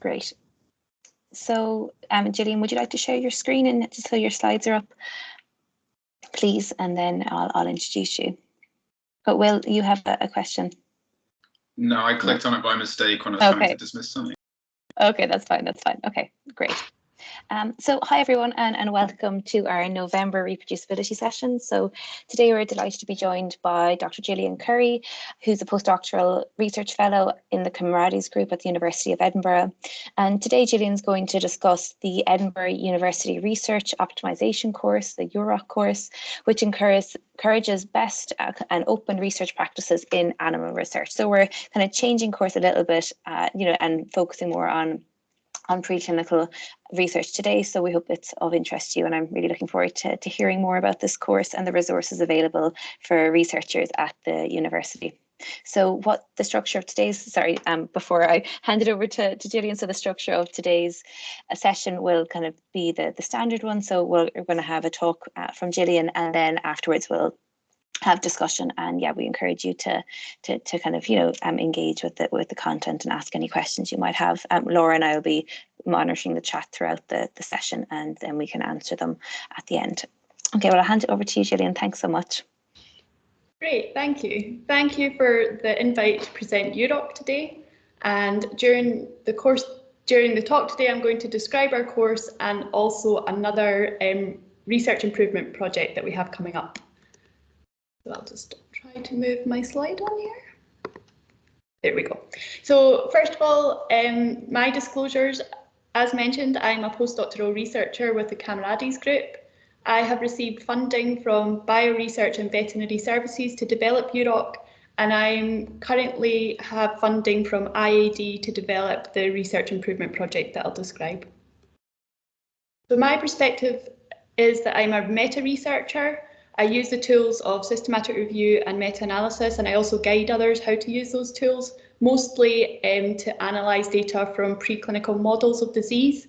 Great. So, um, Gillian, would you like to share your screen and just so your slides are up, please, and then I'll, I'll introduce you. But Will, you have a, a question? No, I clicked on it by mistake when I was okay. trying to dismiss something. Okay, that's fine. That's fine. Okay, great. Um, so hi everyone and, and welcome to our November reproducibility session. So today we're delighted to be joined by Dr. Gillian Currie, who's a postdoctoral research fellow in the Camarades group at the University of Edinburgh. And today Gillian's going to discuss the Edinburgh University Research Optimization course, the UROC course, which encourages encourages best uh, and open research practices in animal research. So we're kind of changing course a little bit, uh, you know, and focusing more on on preclinical research today. So we hope it's of interest to you and I'm really looking forward to, to hearing more about this course and the resources available for researchers at the university. So what the structure of today's, sorry, um, before I hand it over to, to Gillian, so the structure of today's uh, session will kind of be the, the standard one. So we we are going to have a talk uh, from Gillian and then afterwards we'll have discussion and yeah we encourage you to to to kind of you know um, engage with the with the content and ask any questions you might have. Um, Laura and I will be monitoring the chat throughout the the session and then we can answer them at the end. Okay well I'll hand it over to you Gillian. Thanks so much. Great thank you. Thank you for the invite to present UROC today. And during the course during the talk today I'm going to describe our course and also another um, research improvement project that we have coming up so I'll just try to move my slide on here. There we go. So first of all, um, my disclosures, as mentioned, I'm a postdoctoral researcher with the Camarades Group. I have received funding from Bioresearch and Veterinary Services to develop UROC, and I currently have funding from IAD to develop the research improvement project that I'll describe. So my perspective is that I'm a meta researcher I use the tools of systematic review and meta-analysis, and I also guide others how to use those tools, mostly um, to analyse data from preclinical models of disease.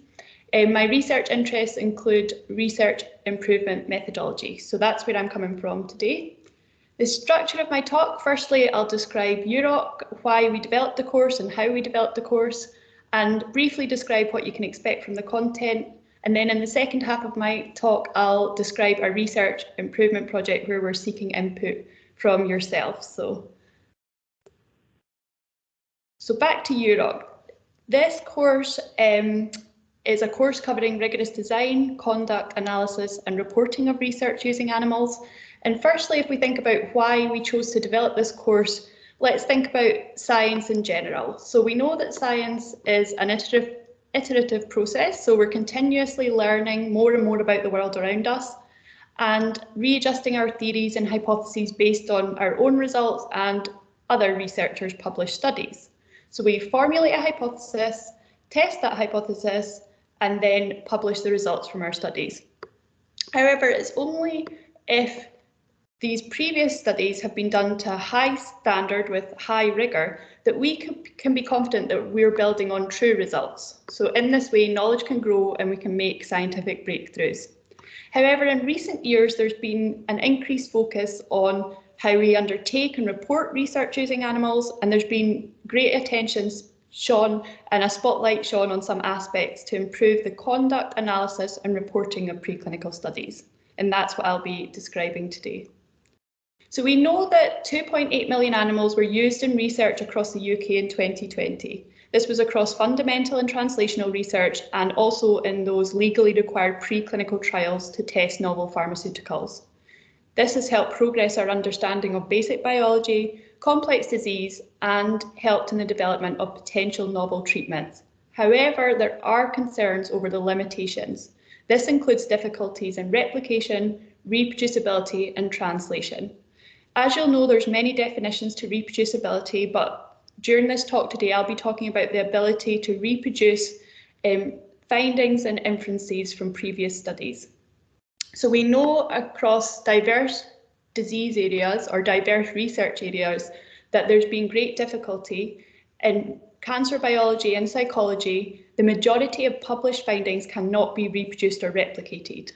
Um, my research interests include research improvement methodology, so that's where I'm coming from today. The structure of my talk, firstly, I'll describe UROC, why we developed the course and how we developed the course, and briefly describe what you can expect from the content, and then in the second half of my talk, I'll describe a research improvement project where we're seeking input from yourself. So, so back to UROC. This course um, is a course covering rigorous design, conduct, analysis and reporting of research using animals. And firstly, if we think about why we chose to develop this course, let's think about science in general. So we know that science is an iterative iterative process. So we're continuously learning more and more about the world around us and readjusting our theories and hypotheses based on our own results and other researchers' published studies. So we formulate a hypothesis, test that hypothesis, and then publish the results from our studies. However, it's only if these previous studies have been done to a high standard with high rigour that we can be confident that we're building on true results. So in this way, knowledge can grow and we can make scientific breakthroughs. However, in recent years, there's been an increased focus on how we undertake and report research using animals, and there's been great attention shown and a spotlight shown on some aspects to improve the conduct, analysis and reporting of preclinical studies. And that's what I'll be describing today. So we know that 2.8 million animals were used in research across the UK in 2020. This was across fundamental and translational research and also in those legally required preclinical trials to test novel pharmaceuticals. This has helped progress our understanding of basic biology, complex disease and helped in the development of potential novel treatments. However, there are concerns over the limitations. This includes difficulties in replication, reproducibility and translation. As you'll know, there's many definitions to reproducibility, but during this talk today, I'll be talking about the ability to reproduce um, findings and inferences from previous studies. So we know across diverse disease areas or diverse research areas that there's been great difficulty in cancer biology and psychology, the majority of published findings cannot be reproduced or replicated.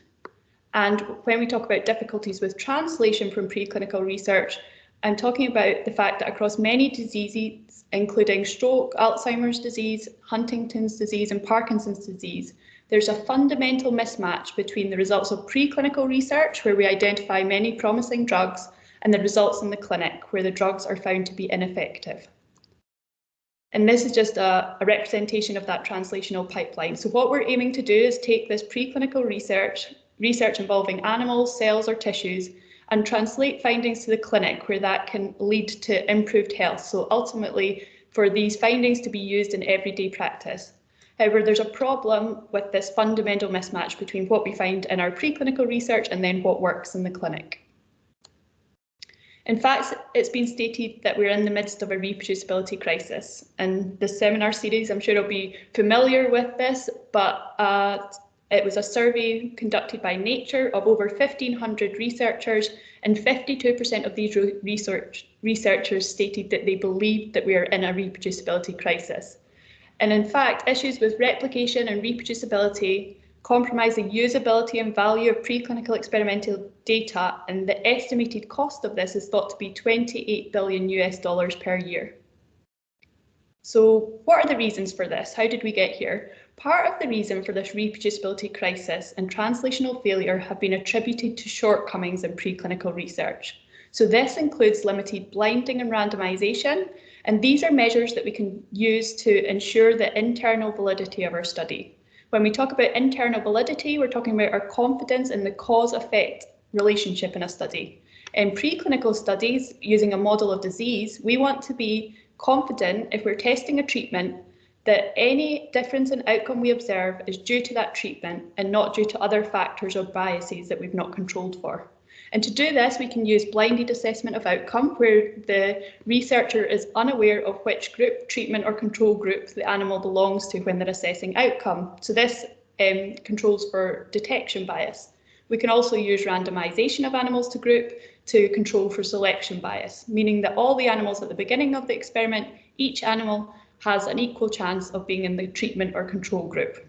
And when we talk about difficulties with translation from preclinical research, I'm talking about the fact that across many diseases, including stroke, Alzheimer's disease, Huntington's disease and Parkinson's disease, there's a fundamental mismatch between the results of preclinical research, where we identify many promising drugs, and the results in the clinic, where the drugs are found to be ineffective. And this is just a, a, representation of that translational pipeline. So what we're aiming to do is take this preclinical research, research involving animals, cells or tissues, and translate findings to the clinic where that can lead to improved health. So ultimately for these findings to be used in everyday practice. However, there's a problem with this fundamental mismatch between what we find in our preclinical research and then what works in the clinic. In fact, it's been stated that we're in the midst of a reproducibility crisis. And the seminar series, I'm sure you'll be familiar with this, but uh, it was a survey conducted by Nature of over 1,500 researchers, and 52% of these research researchers stated that they believed that we are in a reproducibility crisis. And in fact, issues with replication and reproducibility compromise the usability and value of preclinical experimental data, and the estimated cost of this is thought to be 28 billion US dollars per year. So what are the reasons for this? How did we get here? Part of the reason for this reproducibility crisis and translational failure have been attributed to shortcomings in preclinical research. So this includes limited blinding and randomization, and these are measures that we can use to ensure the internal validity of our study. When we talk about internal validity, we're talking about our confidence in the cause-effect relationship in a study. In preclinical studies, using a model of disease, we want to be confident if we're testing a treatment that any difference in outcome we observe is due to that treatment and not due to other factors or biases that we've not controlled for. And to do this, we can use blinded assessment of outcome, where the researcher is unaware of which group, treatment or control group the animal belongs to when they're assessing outcome. So this um, controls for detection bias. We can also use randomization of animals to group to control for selection bias, meaning that all the animals at the beginning of the experiment, each animal has an equal chance of being in the treatment or control group.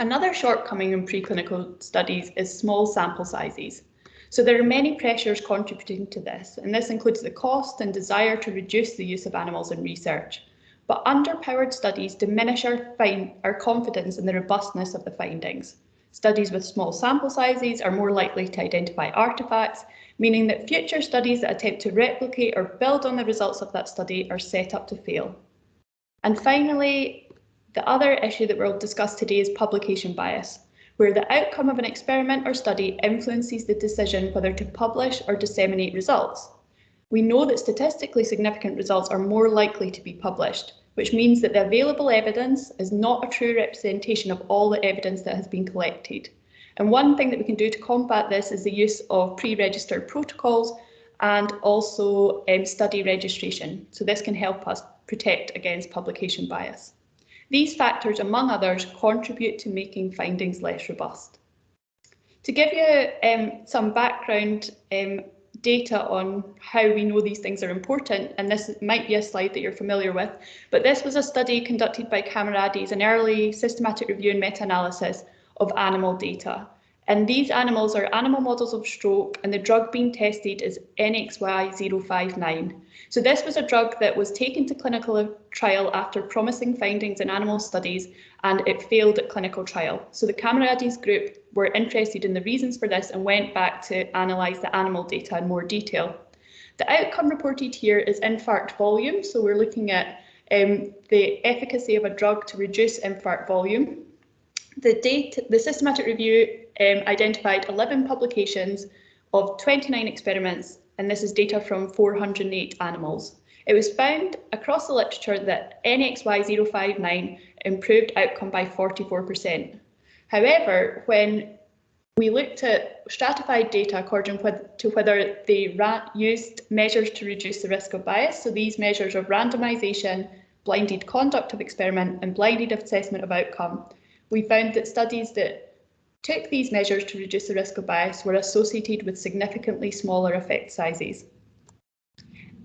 Another shortcoming in preclinical studies is small sample sizes. So there are many pressures contributing to this, and this includes the cost and desire to reduce the use of animals in research. But underpowered studies diminish our, our confidence in the robustness of the findings. Studies with small sample sizes are more likely to identify artefacts, meaning that future studies that attempt to replicate or build on the results of that study are set up to fail. And finally, the other issue that we'll discuss today is publication bias where the outcome of an experiment or study influences the decision whether to publish or disseminate results. We know that statistically significant results are more likely to be published, which means that the available evidence is not a true representation of all the evidence that has been collected. And one thing that we can do to combat this is the use of pre-registered protocols and also um, study registration. So this can help us protect against publication bias. These factors, among others, contribute to making findings less robust. To give you um, some background um, data on how we know these things are important, and this might be a slide that you're familiar with, but this was a study conducted by Camarades, an early systematic review and meta-analysis of animal data. And these animals are animal models of stroke and the drug being tested is NXY059. So this was a drug that was taken to clinical trial after promising findings in animal studies and it failed at clinical trial. So the Camarades group were interested in the reasons for this and went back to analyse the animal data in more detail. The outcome reported here is infarct volume. So we're looking at um, the efficacy of a drug to reduce infarct volume. The, data, the systematic review um, identified 11 publications of 29 experiments, and this is data from 408 animals. It was found across the literature that NXY059 improved outcome by 44%. However, when we looked at stratified data according to whether they used measures to reduce the risk of bias, so these measures of randomization, blinded conduct of experiment and blinded assessment of outcome, we found that studies that took these measures to reduce the risk of bias were associated with significantly smaller effect sizes.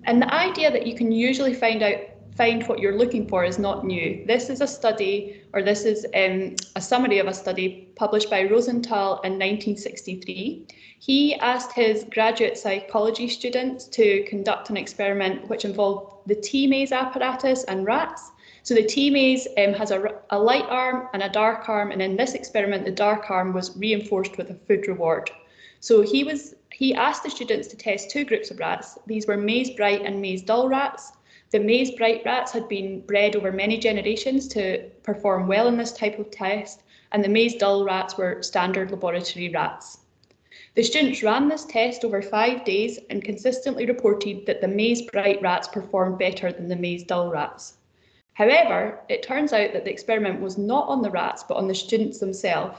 And the idea that you can usually find out find what you're looking for is not new. This is a study, or this is um, a summary of a study published by Rosenthal in 1963. He asked his graduate psychology students to conduct an experiment which involved the T-maze apparatus and rats. So the T-maze um, has a, a light arm and a dark arm, and in this experiment, the dark arm was reinforced with a food reward. So he was he asked the students to test two groups of rats. These were maze bright and maze dull rats. The maze bright rats had been bred over many generations to perform well in this type of test, and the maze dull rats were standard laboratory rats. The students ran this test over five days and consistently reported that the maze bright rats performed better than the maze dull rats. However, it turns out that the experiment was not on the rats, but on the students themselves.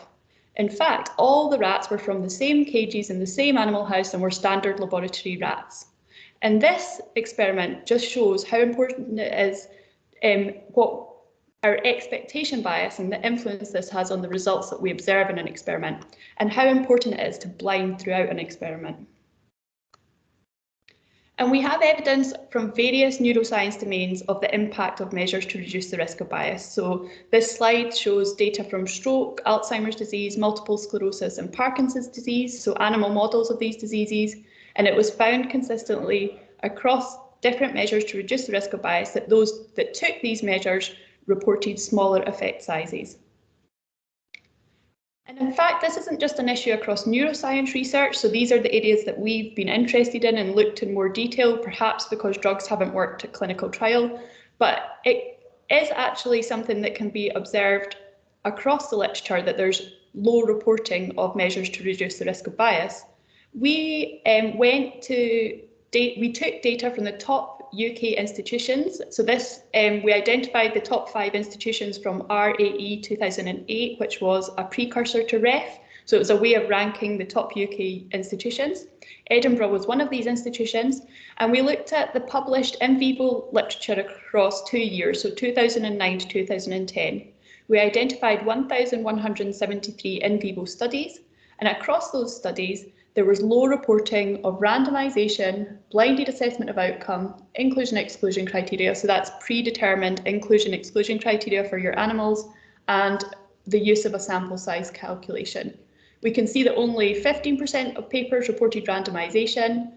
In fact, all the rats were from the same cages in the same animal house and were standard laboratory rats. And this experiment just shows how important it is um, what our expectation bias and the influence this has on the results that we observe in an experiment, and how important it is to blind throughout an experiment. And we have evidence from various neuroscience domains of the impact of measures to reduce the risk of bias. So this slide shows data from stroke, Alzheimer's disease, multiple sclerosis and Parkinson's disease, so animal models of these diseases. And it was found consistently across different measures to reduce the risk of bias that those that took these measures reported smaller effect sizes. And in fact, this isn't just an issue across neuroscience research. So these are the areas that we've been interested in and looked in more detail, perhaps because drugs haven't worked at clinical trial. But it is actually something that can be observed across the literature that there's low reporting of measures to reduce the risk of bias. We um, went to, we took data from the top UK institutions. So this, um, we identified the top five institutions from RAE 2008, which was a precursor to REF. So it was a way of ranking the top UK institutions. Edinburgh was one of these institutions, and we looked at the published in vivo literature across two years, so 2009 to 2010. We identified 1,173 in vivo studies, and across those studies, there was low reporting of randomisation, blinded assessment of outcome, inclusion exclusion criteria, so that's predetermined inclusion exclusion criteria for your animals, and the use of a sample size calculation. We can see that only 15% of papers reported randomisation,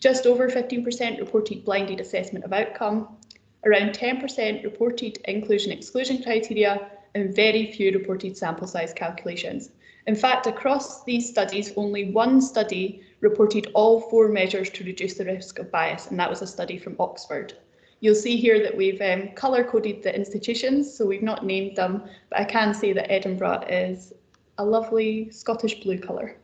just over 15% reported blinded assessment of outcome, around 10% reported inclusion exclusion criteria, and very few reported sample size calculations. In fact, across these studies, only one study reported all four measures to reduce the risk of bias, and that was a study from Oxford. You'll see here that we've um, colour coded the institutions, so we've not named them, but I can say that Edinburgh is a lovely Scottish blue colour.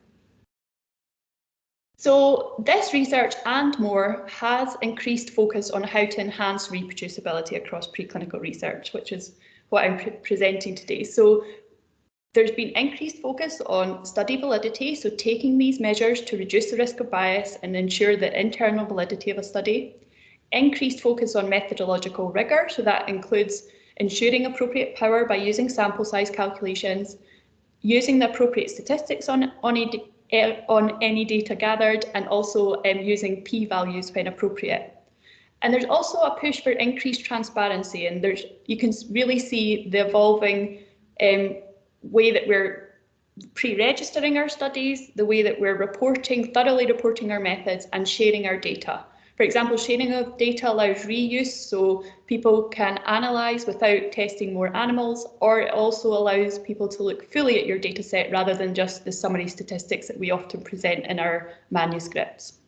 So this research and more has increased focus on how to enhance reproducibility across preclinical research, which is what I'm pre presenting today. So there's been increased focus on study validity, so taking these measures to reduce the risk of bias and ensure the internal validity of a study. Increased focus on methodological rigour, so that includes ensuring appropriate power by using sample size calculations, using the appropriate statistics on, on, a, eh, on any data gathered, and also um, using p-values when appropriate. And there's also a push for increased transparency, and there's you can really see the evolving um, way that we're pre-registering our studies, the way that we're reporting, thoroughly reporting our methods and sharing our data. For example, sharing of data allows reuse, so people can analyse without testing more animals, or it also allows people to look fully at your data set rather than just the summary statistics that we often present in our manuscripts.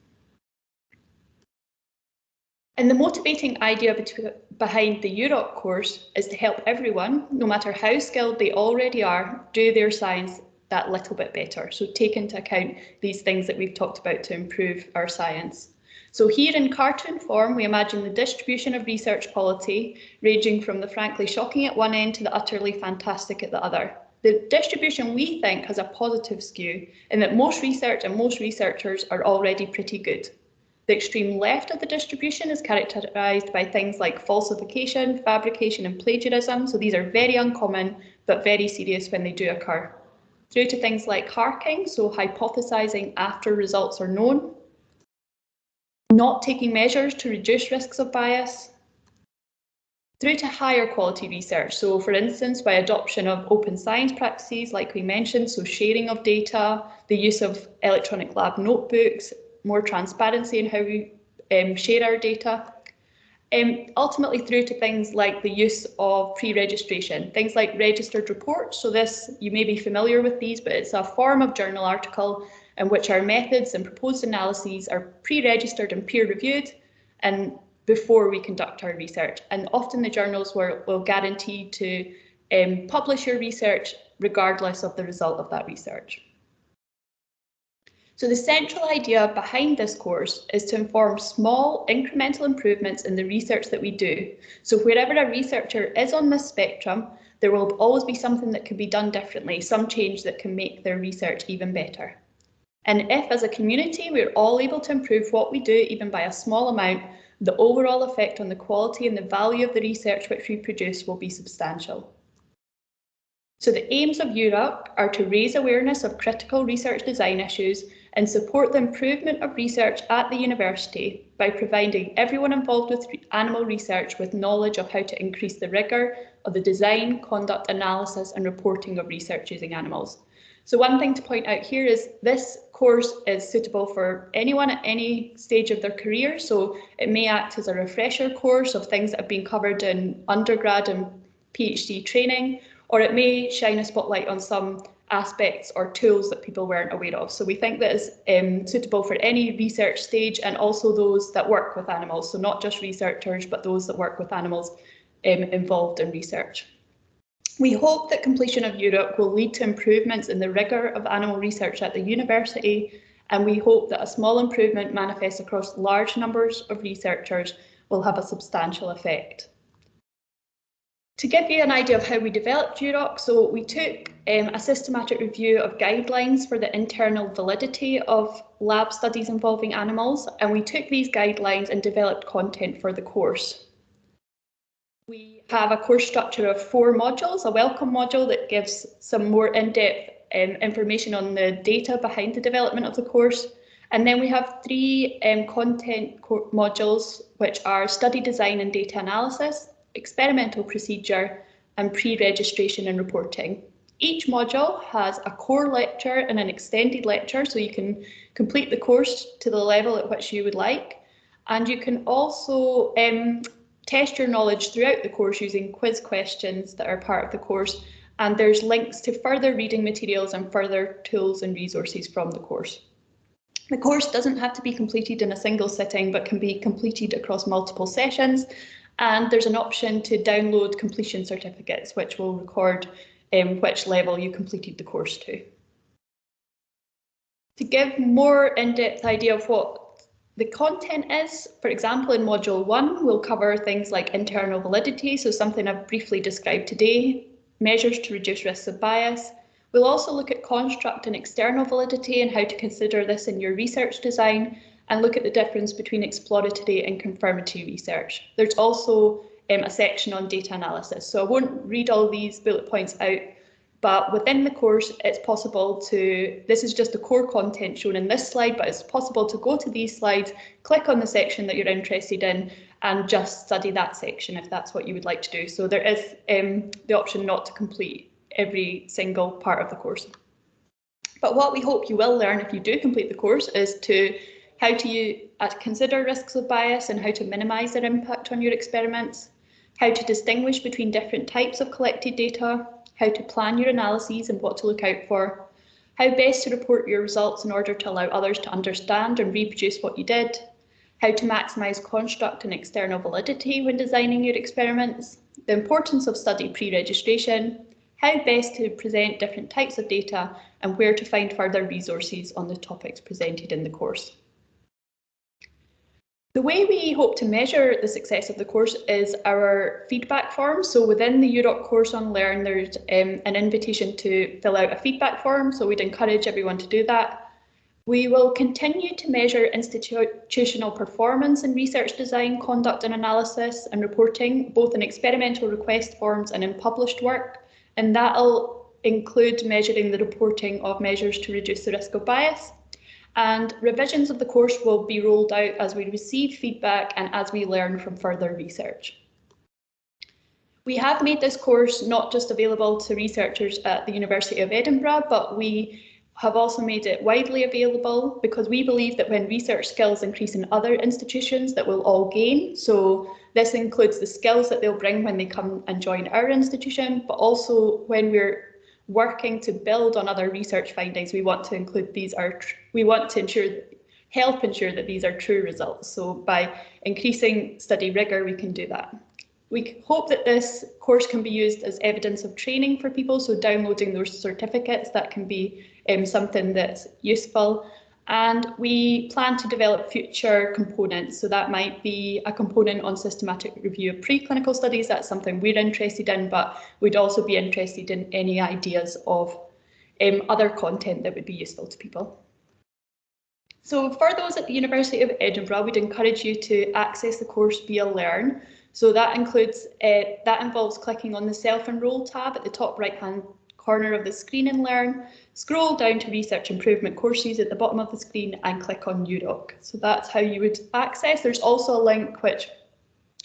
And the motivating idea behind the UROC course is to help everyone, no matter how skilled they already are, do their science that little bit better. So take into account these things that we've talked about to improve our science. So here in cartoon form, we imagine the distribution of research quality ranging from the frankly shocking at one end to the utterly fantastic at the other. The distribution we think has a positive skew in that most research and most researchers are already pretty good. The extreme left of the distribution is characterised by things like falsification, fabrication and plagiarism, so these are very uncommon but very serious when they do occur. Through to things like harking, so hypothesising after results are known, not taking measures to reduce risks of bias, through to higher quality research. So for instance, by adoption of open science practices, like we mentioned, so sharing of data, the use of electronic lab notebooks, more transparency in how we um, share our data, um, ultimately through to things like the use of pre-registration, things like registered reports. So this, you may be familiar with these, but it's a form of journal article in which our methods and proposed analyses are pre-registered and peer-reviewed and before we conduct our research. And often the journals will, will guarantee to um, publish your research regardless of the result of that research. So the central idea behind this course is to inform small incremental improvements in the research that we do. So wherever a researcher is on this spectrum, there will always be something that can be done differently, some change that can make their research even better. And if as a community we're all able to improve what we do even by a small amount, the overall effect on the quality and the value of the research which we produce will be substantial. So the aims of UROC are to raise awareness of critical research design issues and support the improvement of research at the university by providing everyone involved with animal research with knowledge of how to increase the rigour of the design, conduct, analysis and reporting of research using animals. So one thing to point out here is this course is suitable for anyone at any stage of their career. So it may act as a refresher course of things that have been covered in undergrad and PhD training, or it may shine a spotlight on some aspects or tools that people weren't aware of. So we think that is um, suitable for any research stage and also those that work with animals. So not just researchers, but those that work with animals um, involved in research. We hope that completion of UROC will lead to improvements in the rigour of animal research at the university, and we hope that a small improvement manifest across large numbers of researchers will have a substantial effect. To give you an idea of how we developed UROC, so we took um, a systematic review of guidelines for the internal validity of lab studies involving animals, and we took these guidelines and developed content for the course. We have a course structure of four modules, a welcome module that gives some more in-depth um, information on the data behind the development of the course. And then we have three um, content modules, which are study design and data analysis, experimental procedure, and pre-registration and reporting. Each module has a core lecture and an extended lecture, so you can complete the course to the level at which you would like. And you can also um, test your knowledge throughout the course using quiz questions that are part of the course. And there's links to further reading materials and further tools and resources from the course. The course doesn't have to be completed in a single sitting, but can be completed across multiple sessions. And there's an option to download completion certificates, which will record um, which level you completed the course to. To give more in-depth idea of what the content is, for example, in module one, we'll cover things like internal validity, so something I've briefly described today, measures to reduce risks of bias. We'll also look at construct and external validity and how to consider this in your research design, and look at the difference between exploratory and confirmatory research. There's also um, a section on data analysis, so I won't read all these bullet points out, but within the course, it's possible to, this is just the core content shown in this slide, but it's possible to go to these slides, click on the section that you're interested in, and just study that section if that's what you would like to do. So there is um, the option not to complete every single part of the course. But what we hope you will learn if you do complete the course is to how to uh, consider risks of bias and how to minimise their impact on your experiments, how to distinguish between different types of collected data, how to plan your analyses and what to look out for, how best to report your results in order to allow others to understand and reproduce what you did, how to maximise construct and external validity when designing your experiments, the importance of study pre-registration, how best to present different types of data and where to find further resources on the topics presented in the course. The way we hope to measure the success of the course is our feedback form. So within the UROC course on Learn, there's um, an invitation to fill out a feedback form. So we'd encourage everyone to do that. We will continue to measure institutional performance in research design, conduct and analysis and reporting, both in experimental request forms and in published work. And that'll include measuring the reporting of measures to reduce the risk of bias and revisions of the course will be rolled out as we receive feedback and as we learn from further research. We have made this course not just available to researchers at the University of Edinburgh, but we have also made it widely available because we believe that when research skills increase in other institutions that we'll all gain. So this includes the skills that they'll bring when they come and join our institution, but also when we're working to build on other research findings, we want to include these are, we want to ensure, help ensure that these are true results. So by increasing study rigour, we can do that. We hope that this course can be used as evidence of training for people, so downloading those certificates, that can be um, something that's useful. And we plan to develop future components, so that might be a component on systematic review of preclinical studies, that's something we're interested in, but we'd also be interested in any ideas of um, other content that would be useful to people. So for those at the University of Edinburgh, we'd encourage you to access the course via Learn. So that includes uh, that involves clicking on the self-enroll tab at the top right hand corner of the screen and learn, scroll down to research improvement courses at the bottom of the screen and click on UROC. So that's how you would access. There's also a link which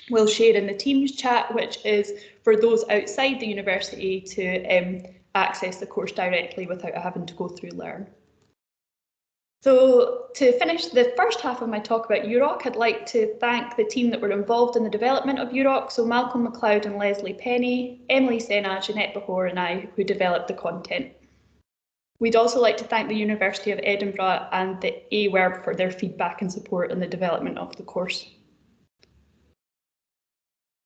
we'll share in the Teams chat, which is for those outside the university to um, access the course directly without having to go through Learn. So to finish the first half of my talk about UROC, I'd like to thank the team that were involved in the development of UROC, so Malcolm Macleod and Leslie Penny, Emily Sena, Zsanett Bahor and I, who developed the content. We'd also like to thank the University of Edinburgh and the AWERB for their feedback and support in the development of the course.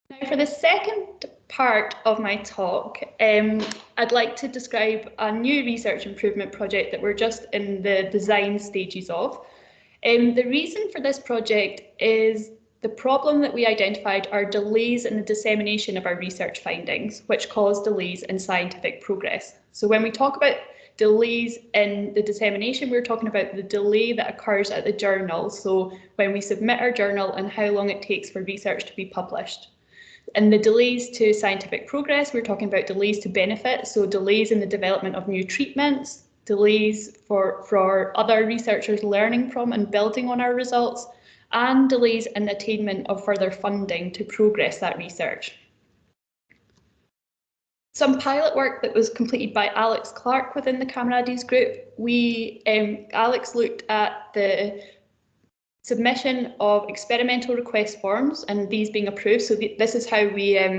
Now for the second part of my talk, um, I'd like to describe a new research improvement project that we're just in the design stages of. Um, the reason for this project is the problem that we identified are delays in the dissemination of our research findings, which cause delays in scientific progress. So when we talk about delays in the dissemination, we're talking about the delay that occurs at the journal. So when we submit our journal and how long it takes for research to be published. And the delays to scientific progress, we're talking about delays to benefit, so delays in the development of new treatments, delays for, for other researchers learning from and building on our results, and delays in attainment of further funding to progress that research. Some pilot work that was completed by Alex Clark within the Camarades group. We, um, Alex looked at the submission of experimental request forms and these being approved. So th this is how we um,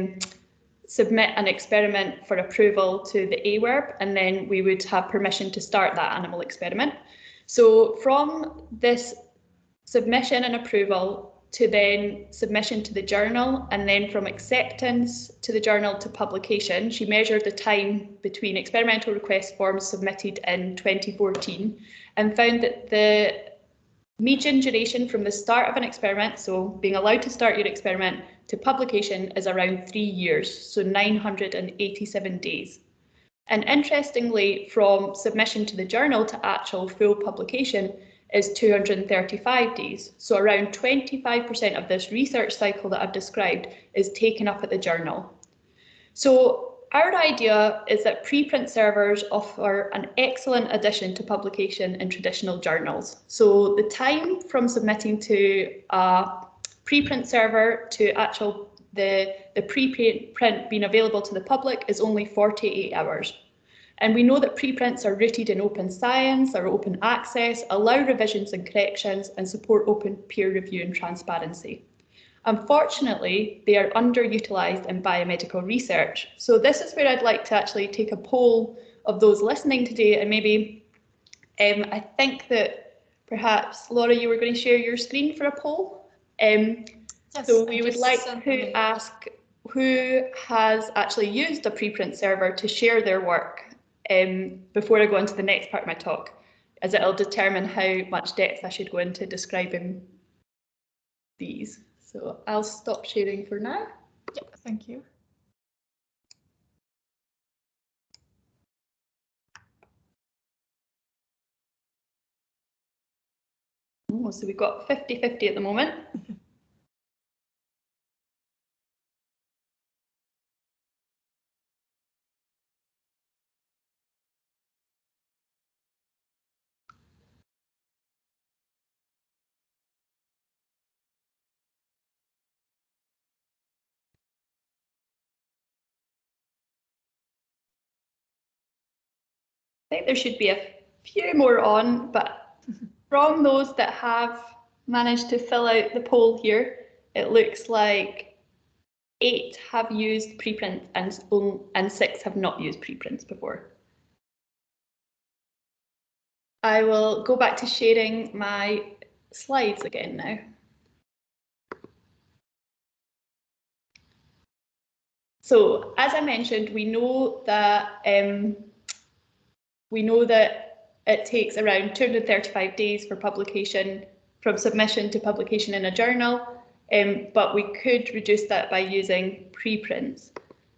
submit an experiment for approval to the AWERB and then we would have permission to start that animal experiment. So from this submission and approval to then submission to the journal and then from acceptance to the journal to publication, she measured the time between experimental request forms submitted in 2014 and found that the Median duration from the start of an experiment, so being allowed to start your experiment, to publication is around three years, so 987 days. And interestingly, from submission to the journal to actual full publication is 235 days. So around 25% of this research cycle that I've described is taken up at the journal. So our idea is that preprint servers offer an excellent addition to publication in traditional journals. So the time from submitting to a preprint server to actual the, the preprint being available to the public is only 48 hours. And we know that preprints are rooted in open science, are open access, allow revisions and corrections, and support open peer review and transparency. Unfortunately, they are underutilised in biomedical research. So this is where I'd like to actually take a poll of those listening today and maybe um, I think that perhaps Laura, you were going to share your screen for a poll. Um, yes, so we would like to ask who has actually used a preprint server to share their work um, before I go on to the next part of my talk, as it'll determine how much depth I should go into describing these. So I'll stop sharing for now. Yeah, thank you. Oh, so we've got 50-50 at the moment. think there should be a few more on, but from those that have managed to fill out the poll here, it looks like eight have used preprint and, and six have not used preprints before. I will go back to sharing my slides again now. So as I mentioned, we know that um, we know that it takes around 235 days for publication from submission to publication in a journal, um, but we could reduce that by using preprints.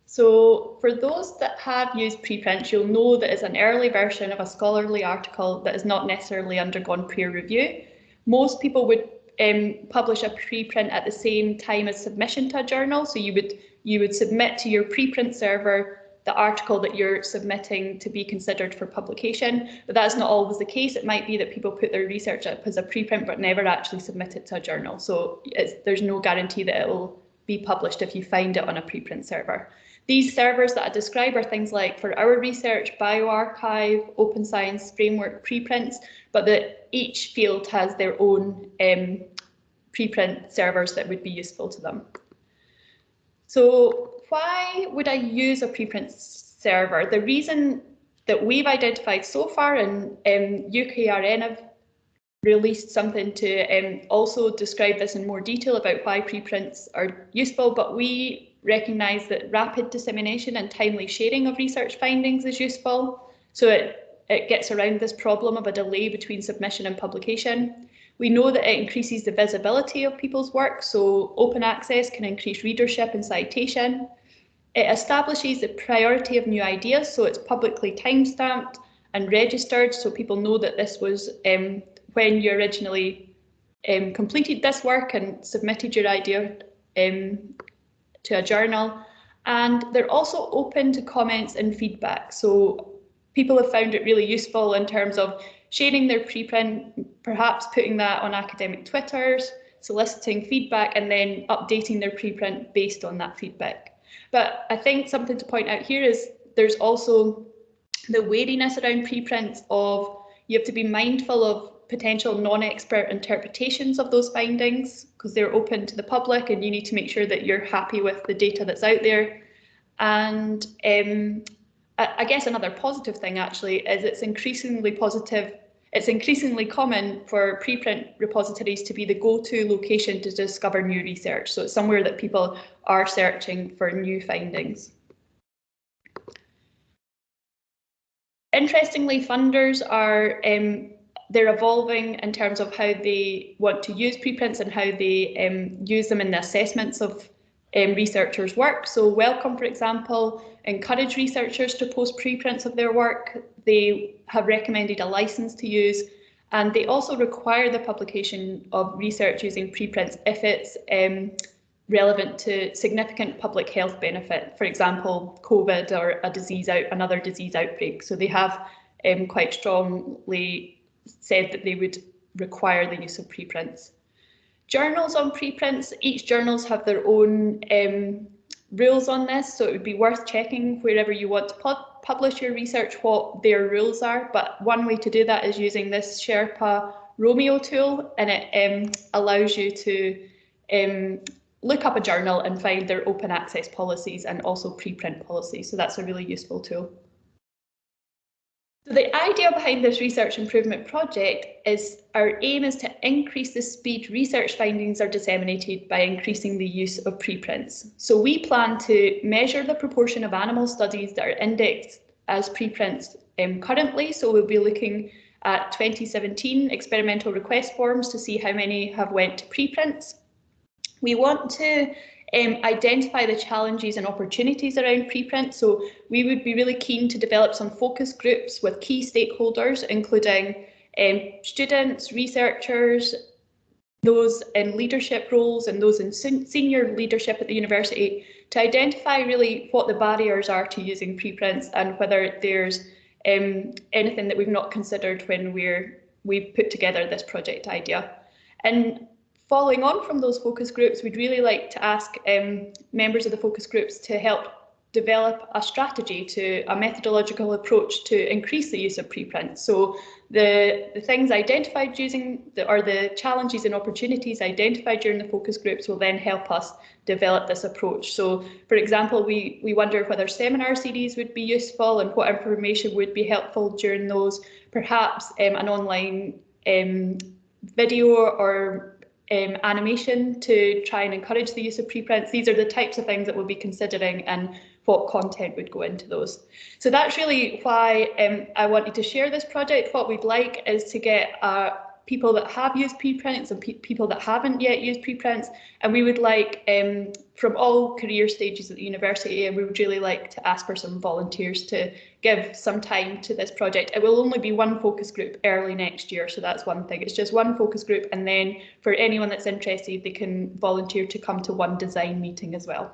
So for those that have used preprints, you'll know that it's an early version of a scholarly article that has not necessarily undergone peer review. Most people would um, publish a preprint at the same time as submission to a journal. So you would you would submit to your preprint server the article that you're submitting to be considered for publication, but that's not always the case. It might be that people put their research up as a preprint but never actually submit it to a journal. So there's no guarantee that it will be published if you find it on a preprint server. These servers that I describe are things like for our research, bioRxiv, Open Science Framework preprints, but that each field has their own um, preprint servers that would be useful to them. So why would I use a preprint server? The reason that we've identified so far, and um, UKRN have released something to um, also describe this in more detail about why preprints are useful, but we recognise that rapid dissemination and timely sharing of research findings is useful. So it, it gets around this problem of a delay between submission and publication. We know that it increases the visibility of people's work, so open access can increase readership and citation. It establishes the priority of new ideas, so it's publicly timestamped and registered, so people know that this was um, when you originally um, completed this work and submitted your idea um, to a journal. And they're also open to comments and feedback. So people have found it really useful in terms of sharing their preprint, perhaps putting that on academic Twitters, soliciting feedback and then updating their preprint based on that feedback. But I think something to point out here is there's also the wariness around preprints of you have to be mindful of potential non-expert interpretations of those findings because they're open to the public and you need to make sure that you're happy with the data that's out there. And um, I guess another positive thing actually is it's increasingly positive. It's increasingly common for preprint repositories to be the go-to location to discover new research. So it's somewhere that people are searching for new findings. Interestingly, funders are um, they're evolving in terms of how they want to use preprints and how they um, use them in the assessments of um, researchers' work. So Wellcome, for example, encourage researchers to post preprints of their work. They have recommended a license to use, and they also require the publication of research using preprints if it's um, relevant to significant public health benefit, for example, COVID or a disease out, another disease outbreak. So they have um, quite strongly said that they would require the use of preprints. Journals on preprints, each journals have their own um, rules on this, so it would be worth checking wherever you want to publish your research what their rules are. But one way to do that is using this Sherpa Romeo tool, and it um, allows you to um, look up a journal and find their open access policies and also preprint policies. So that's a really useful tool. So the idea behind this research improvement project is our aim is to increase the speed research findings are disseminated by increasing the use of preprints. So we plan to measure the proportion of animal studies that are indexed as preprints um, currently. So we'll be looking at 2017 experimental request forms to see how many have went to preprints. We want to um, identify the challenges and opportunities around preprint. So we would be really keen to develop some focus groups with key stakeholders, including um, students, researchers, those in leadership roles and those in senior leadership at the university to identify really what the barriers are to using preprints and whether there's um, anything that we've not considered when we're we put together this project idea. And following on from those focus groups, we'd really like to ask um, members of the focus groups to help develop a strategy to a methodological approach to increase the use of preprints. So the, the things identified using the, or the challenges and opportunities identified during the focus groups will then help us develop this approach. So for example, we, we wonder whether seminar series would be useful and what information would be helpful during those, perhaps um, an online um, video or um, animation to try and encourage the use of preprints. These are the types of things that we'll be considering and what content would go into those. So that's really why um, I wanted to share this project. What we'd like is to get uh, people that have used preprints and pe people that haven't yet used preprints. And we would like, um, from all career stages at the university, and we would really like to ask for some volunteers to give some time to this project. It will only be one focus group early next year, so that's one thing. It's just one focus group, and then for anyone that's interested, they can volunteer to come to one design meeting as well.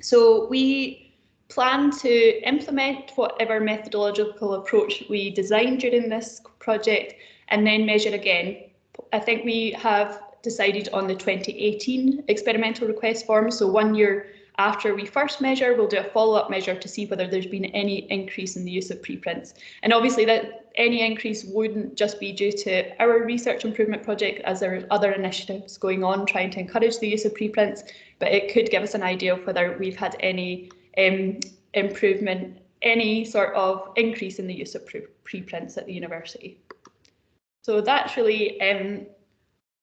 So we plan to implement whatever methodological approach we designed during this project and then measure again. I think we have decided on the 2018 experimental request form. So one year after we first measure, we'll do a follow-up measure to see whether there's been any increase in the use of preprints. And obviously that any increase wouldn't just be due to our research improvement project as there are other initiatives going on trying to encourage the use of preprints, but it could give us an idea of whether we've had any um, improvement, any sort of increase in the use of pre preprints at the university. So that's really um,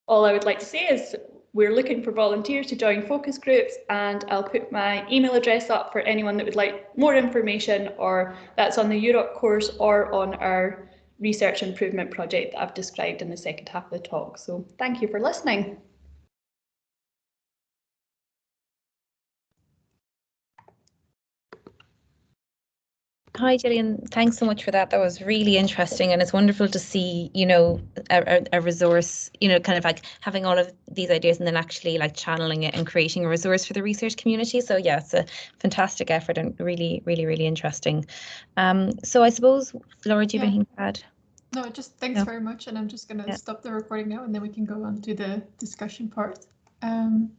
all I would like to say is we're looking for volunteers to join focus groups and I'll put my email address up for anyone that would like more information or that's on the UROC course or on our research improvement project that I've described in the second half of the talk. So thank you for listening. Hi, Gillian. Thanks so much for that. That was really interesting, and it's wonderful to see, you know, a, a, resource, you know, kind of like having all of these ideas and then actually like channeling it and creating a resource for the research community. So yeah, it's a fantastic effort and really, really, really interesting. Um, so I suppose, Laura, do you have anything to add? No, just thanks no. very much, and I'm just going to yeah. stop the recording now, and then we can go on to the discussion part. Um,